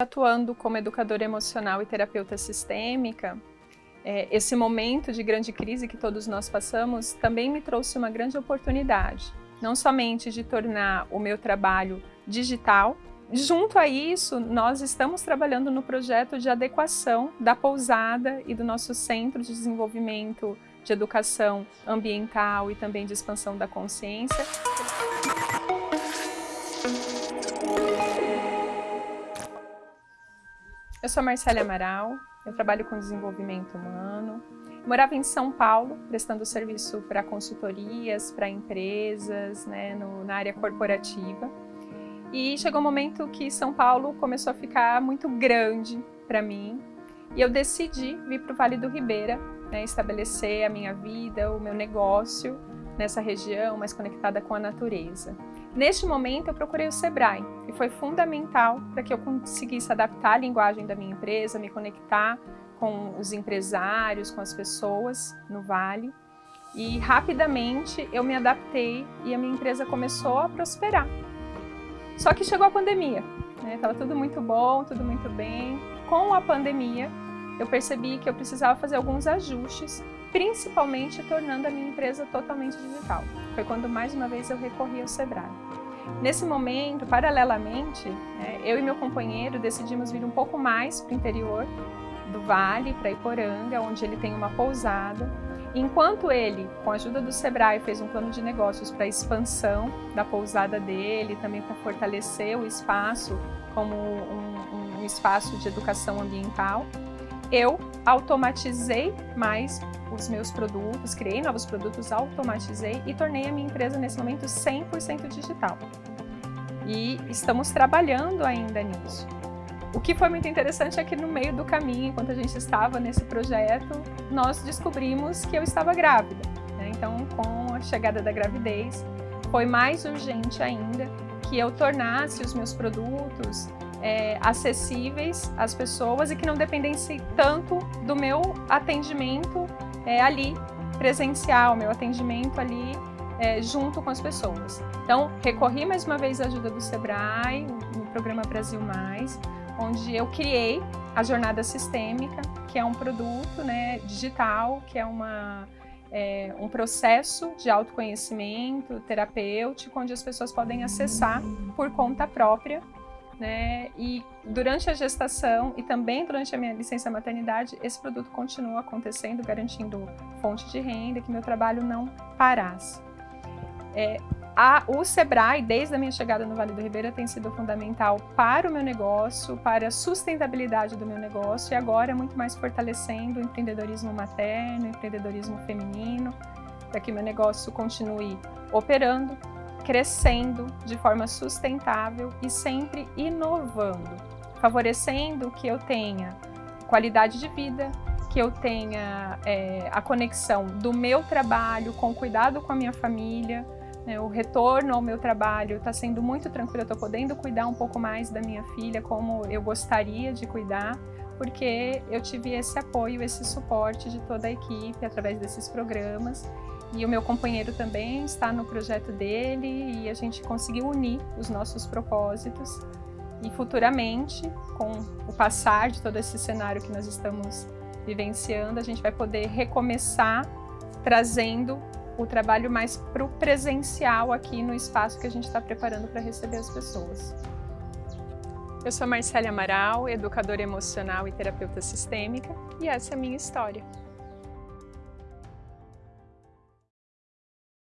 Atuando como educadora emocional e terapeuta sistêmica, é, esse momento de grande crise que todos nós passamos também me trouxe uma grande oportunidade, não somente de tornar o meu trabalho digital, junto a isso, nós estamos trabalhando no projeto de adequação da pousada e do nosso Centro de Desenvolvimento de Educação Ambiental e também de Expansão da Consciência. Eu sou Marcela Amaral, eu trabalho com desenvolvimento humano. morava em São Paulo, prestando serviço para consultorias, para empresas, né, no, na área corporativa. E chegou um momento que São Paulo começou a ficar muito grande para mim. E eu decidi vir para o Vale do Ribeira, né, estabelecer a minha vida, o meu negócio nessa região mais conectada com a natureza. Neste momento, eu procurei o Sebrae, e foi fundamental para que eu conseguisse adaptar a linguagem da minha empresa, me conectar com os empresários, com as pessoas no Vale. E rapidamente eu me adaptei e a minha empresa começou a prosperar. Só que chegou a pandemia, estava né? tudo muito bom, tudo muito bem. Com a pandemia, eu percebi que eu precisava fazer alguns ajustes, principalmente tornando a minha empresa totalmente digital. Foi quando mais uma vez eu recorri ao Sebrae. Nesse momento, paralelamente, né, eu e meu companheiro decidimos vir um pouco mais para o interior do Vale, para Iporanga, onde ele tem uma pousada. Enquanto ele, com a ajuda do Sebrae, fez um plano de negócios para a expansão da pousada dele, também para fortalecer o espaço como um, um espaço de educação ambiental, eu automatizei mais os meus produtos, criei novos produtos, automatizei e tornei a minha empresa nesse momento 100% digital. E estamos trabalhando ainda nisso. O que foi muito interessante é que no meio do caminho, enquanto a gente estava nesse projeto, nós descobrimos que eu estava grávida. Né? Então, com a chegada da gravidez, foi mais urgente ainda que eu tornasse os meus produtos é, acessíveis às pessoas e que não dependessem tanto do meu atendimento é, ali presencial, meu atendimento ali é, junto com as pessoas. Então, recorri mais uma vez à ajuda do Sebrae, no programa Brasil Mais, onde eu criei a Jornada Sistêmica, que é um produto né, digital, que é uma é, um processo de autoconhecimento terapêutico, onde as pessoas podem acessar por conta própria né? E durante a gestação e também durante a minha licença maternidade, esse produto continua acontecendo, garantindo fonte de renda, que meu trabalho não parasse. É, a, o Sebrae, desde a minha chegada no Vale do Ribeira, tem sido fundamental para o meu negócio, para a sustentabilidade do meu negócio e agora muito mais fortalecendo o empreendedorismo materno, o empreendedorismo feminino, para que meu negócio continue operando, crescendo de forma sustentável e sempre inovando, favorecendo que eu tenha qualidade de vida, que eu tenha é, a conexão do meu trabalho com cuidado com a minha família, né, o retorno ao meu trabalho está sendo muito tranquilo, eu estou podendo cuidar um pouco mais da minha filha como eu gostaria de cuidar, porque eu tive esse apoio, esse suporte de toda a equipe através desses programas e o meu companheiro também está no projeto dele e a gente conseguiu unir os nossos propósitos e futuramente, com o passar de todo esse cenário que nós estamos vivenciando, a gente vai poder recomeçar trazendo o trabalho mais para o presencial aqui no espaço que a gente está preparando para receber as pessoas. Eu sou Marcela Amaral, educadora emocional e terapeuta sistêmica, e essa é a minha história.